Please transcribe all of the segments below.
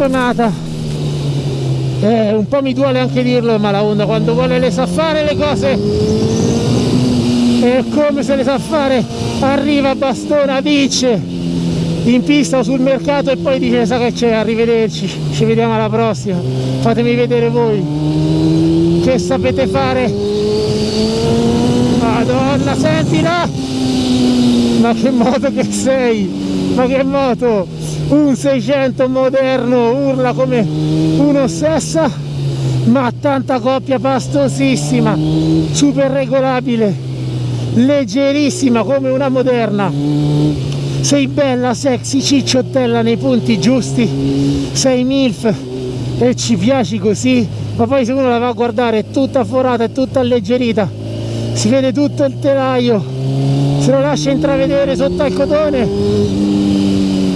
bastonata eh, un po' mi duole anche dirlo ma la Honda quando vuole le sa fare le cose. E come se le sa fare arriva bastona dice in pista o sul mercato e poi dice sa che c'è? Arrivederci ci vediamo alla prossima. Fatemi vedere voi. Che sapete fare? Madonna sentila! Ma che moto che sei? Ma che moto un 600 moderno urla come uno stessa ma tanta coppia pastosissima super regolabile leggerissima come una moderna. Sei bella sexy cicciottella nei punti giusti. Sei milf e ci piaci così ma poi se uno la va a guardare è tutta forata è tutta alleggerita. Si vede tutto il telaio. Se lo lascia intravedere sotto al cotone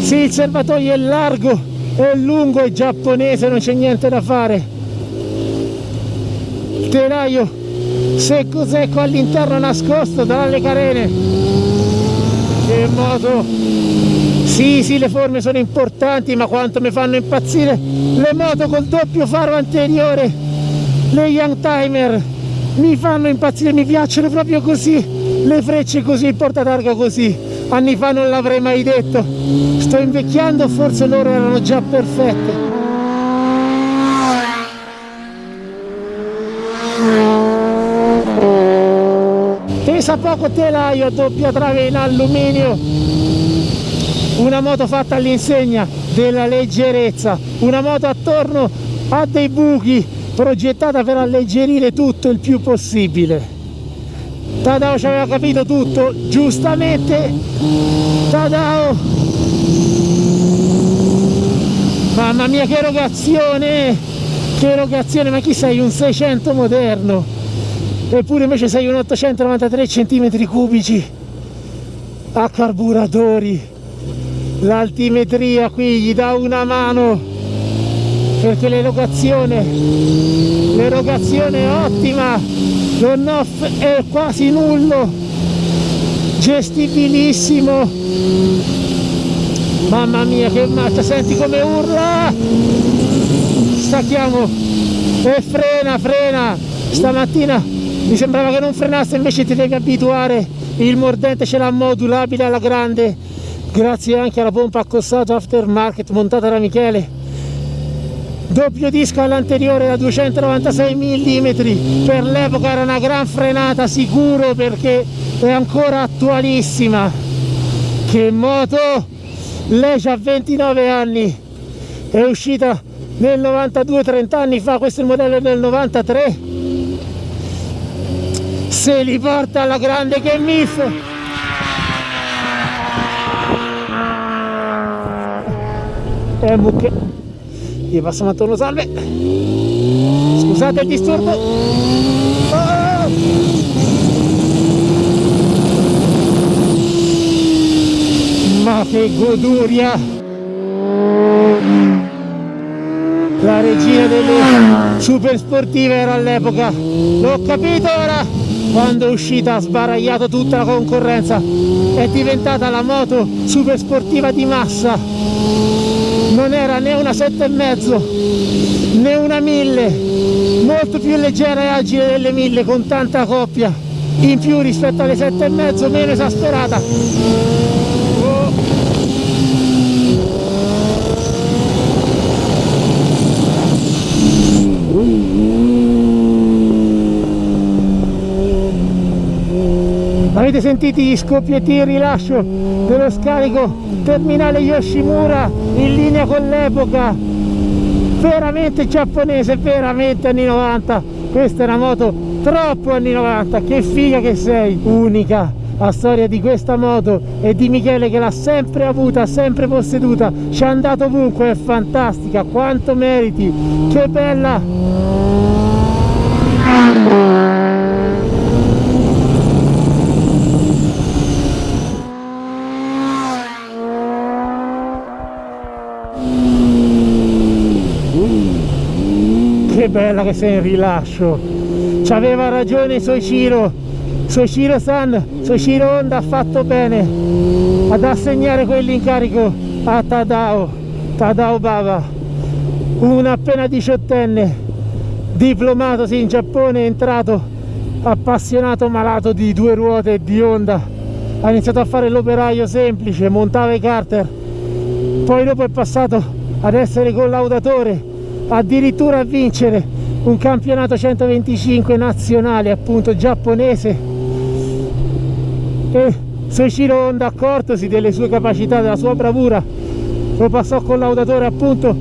sì il serbatoio è largo è lungo è giapponese non c'è niente da fare. Il telaio secco secco all'interno nascosto dalle carene? Che moto sì sì le forme sono importanti ma quanto mi fanno impazzire le moto col doppio faro anteriore le young timer. Mi fanno impazzire mi piacciono proprio così le frecce così il portatarga così anni fa non l'avrei mai detto. Sto invecchiando forse loro erano già perfette. Pesa poco telaio doppia trave in alluminio. Una moto fatta all'insegna della leggerezza. Una moto attorno a dei buchi progettata per alleggerire tutto il più possibile Tadao ci aveva capito tutto giustamente. Tadao. Mamma mia che erogazione che erogazione. Ma chi sei? Un 600 moderno. Eppure invece sei un 893 cm cubici. A carburatori l'altimetria qui gli dà una mano. Perché l'erogazione l'erogazione è ottima l'on off è quasi nullo. Gestibilissimo. Mamma mia che marcia senti come urla. Stacchiamo e frena frena. Stamattina mi sembrava che non frenasse invece ti devi abituare. Il mordente ce l'ha modulabile alla grande. Grazie anche alla pompa accossato aftermarket montata da Michele doppio disco all'anteriore da 296 mm per l'epoca era una gran frenata sicuro perché è ancora attualissima. Che moto? Lei ha 29 anni. È uscita nel 92 30 anni fa. Questo è il modello del 93 se li porta alla grande che miff! E eh, gli passiamo attorno salve. Scusate il disturbo. Oh! ma che goduria. La regina delle super sportive era all'epoca. L'ho capito ora. Quando è uscita ha sbaragliato tutta la concorrenza. È diventata la moto super sportiva di massa non era né una sette e mezzo né una 1000 molto più leggera e agile delle 1000 con tanta coppia. In più rispetto alle sette e mezzo meno esasperata. Avete sentito gli scoppietti il rilascio dello scarico terminale Yoshimura in linea con l'epoca. Veramente giapponese veramente anni 90 questa è una moto troppo anni 90 che figa che sei. Unica. La storia di questa moto e di Michele che l'ha sempre avuta, sempre posseduta, ci è andato ovunque, è fantastica, quanto meriti, che bella! Bella che sei in rilascio. C'aveva ragione Soichiro. Soichiro San Soichiro Honda ha fatto bene ad assegnare quell'incarico a Tadao Tadao Baba un appena diciottenne diplomatosi in Giappone, è entrato appassionato malato di due ruote e di Honda, ha iniziato a fare l'operaio semplice, montava i carter, poi dopo è passato ad essere collaudatore, addirittura a vincere un campionato 125 nazionale appunto giapponese. E Soichiro Honda accortosi delle sue capacità, della sua bravura. Lo passò collaudatore appunto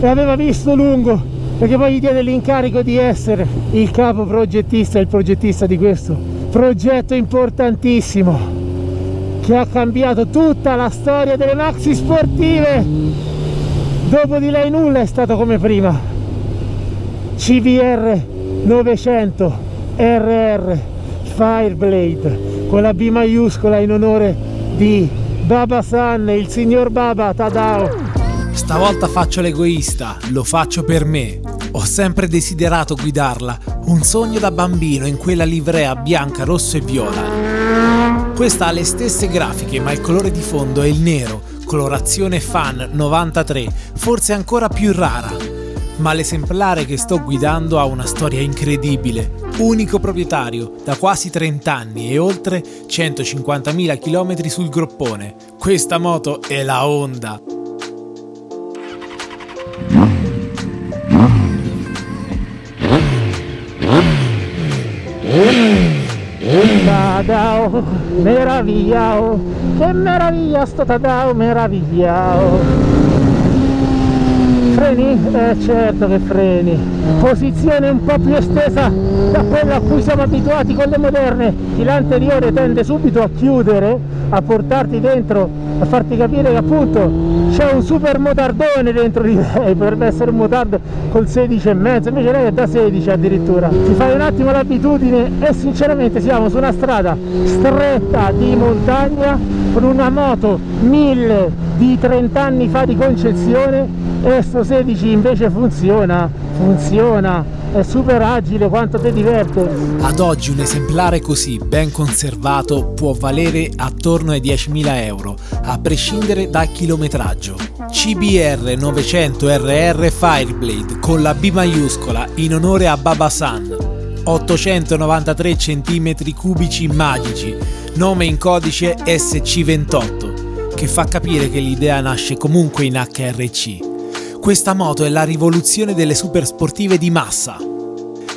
e aveva visto lungo perché poi gli diede l'incarico di essere il capo progettista il progettista di questo progetto importantissimo che ha cambiato tutta la storia delle maxi sportive dopo di lei nulla è stato come prima CVR 900 RR Fireblade con la B maiuscola in onore di Baba San, il signor Baba Tadao Stavolta faccio l'egoista, lo faccio per me. Ho sempre desiderato guidarla, un sogno da bambino in quella livrea bianca, rosso e viola. Questa ha le stesse grafiche, ma il colore di fondo è il nero, colorazione fan 93, forse ancora più rara. Ma l'esemplare che sto guidando ha una storia incredibile. Unico proprietario, da quasi 30 anni e oltre 150.000 km sul groppone. Questa moto è la Honda. Tadao, meravigliao, che meraviglia sto Tadao, meravigliao. Freni? Eh certo che freni. Posizione un po' più estesa da quella a cui siamo abituati con le moderne. L'anteriore tende subito a chiudere, a portarti dentro, a farti capire che appunto c'è un super motardone dentro di lei, potrebbe essere un motardo col 16 e mezzo, invece lei è da 16 addirittura. Ti fai un attimo l'abitudine e sinceramente siamo su una strada stretta di montagna con una moto 1000 di 30 anni fa di concezione e sto 16 invece funziona funziona è super agile quanto ti diverte. Ad oggi un esemplare così ben conservato può valere attorno ai 10.000 euro a prescindere dal chilometraggio. CBR 900 RR Fireblade con la B maiuscola in onore a Baba San. 893 cm cubici magici nome in codice SC28 che fa capire che l'idea nasce comunque in HRC questa moto è la rivoluzione delle super sportive di massa.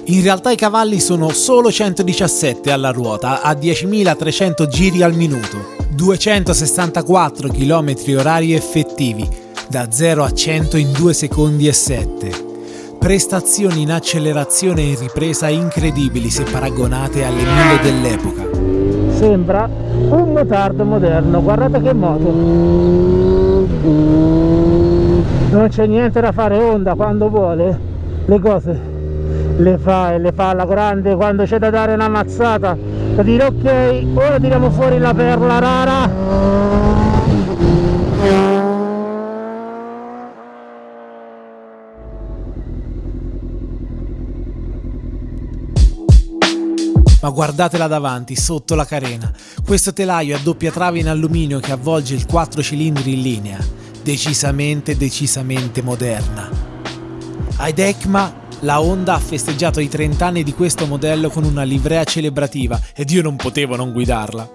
In realtà i cavalli sono solo 117 alla ruota a 10.300 giri al minuto, 264 km orari effettivi, da 0 a 100 in 2 secondi e 7. Prestazioni in accelerazione e ripresa incredibili se paragonate alle mille dell'epoca. Sembra un motardo moderno, guardate che moto! Non c'è niente da fare onda quando vuole. Le cose le fa e le fa alla grande quando c'è da dare una mazzata. Da dire ok ora tiriamo fuori la perla rara. Ma guardatela davanti, sotto la carena. Questo telaio a doppia trave in alluminio che avvolge il 4 cilindri in linea decisamente decisamente moderna. Ad ECMA la Honda ha festeggiato i 30 anni di questo modello con una livrea celebrativa ed io non potevo non guidarla.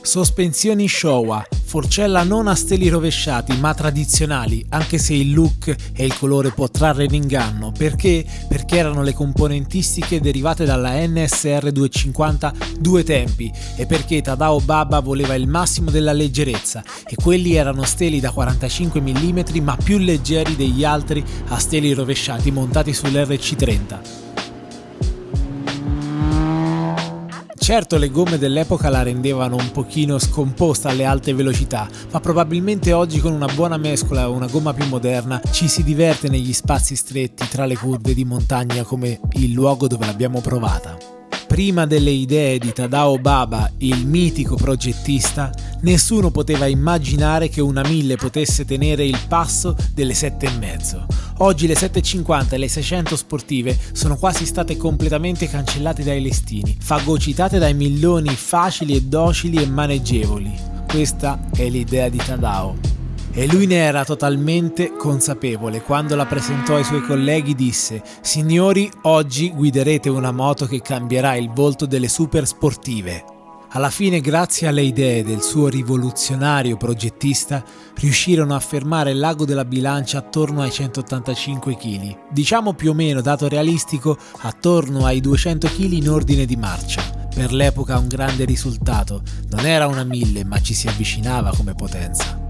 Sospensioni Showa, forcella non a steli rovesciati ma tradizionali, anche se il look e il colore può trarre in inganno. Perché? Perché erano le componentistiche derivate dalla NSR 250 due tempi e perché Tadao Baba voleva il massimo della leggerezza e quelli erano steli da 45 mm ma più leggeri degli altri a steli rovesciati montati sull'RC30. Certo le gomme dell'epoca la rendevano un pochino scomposta alle alte velocità, ma probabilmente oggi con una buona mescola e una gomma più moderna ci si diverte negli spazi stretti tra le curve di montagna come il luogo dove l'abbiamo provata. Prima delle idee di Tadao Baba, il mitico progettista, nessuno poteva immaginare che una 1000 potesse tenere il passo delle 7,5. Oggi le 750 e le 600 sportive sono quasi state completamente cancellate dai listini, fagocitate dai milloni facili e docili e maneggevoli. Questa è l'idea di Tadao. E lui ne era totalmente consapevole. Quando la presentò ai suoi colleghi disse Signori, oggi guiderete una moto che cambierà il volto delle super sportive. Alla fine, grazie alle idee del suo rivoluzionario progettista, riuscirono a fermare il lago della bilancia attorno ai 185 kg, diciamo più o meno, dato realistico, attorno ai 200 kg in ordine di marcia. Per l'epoca un grande risultato, non era una 1000 ma ci si avvicinava come potenza.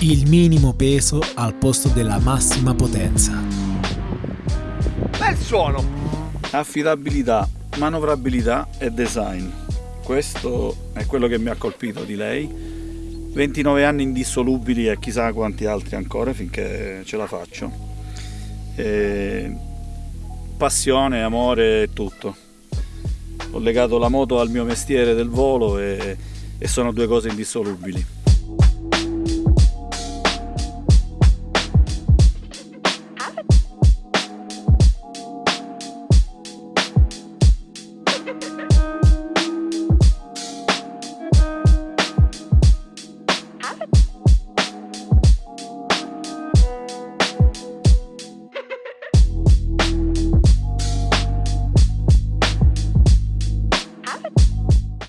Il minimo peso al posto della massima potenza. Bel suono! Affidabilità, manovrabilità e design. Questo è quello che mi ha colpito di lei. 29 anni indissolubili e chissà quanti altri ancora finché ce la faccio. E passione, amore, tutto. Ho legato la moto al mio mestiere del volo e, e sono due cose indissolubili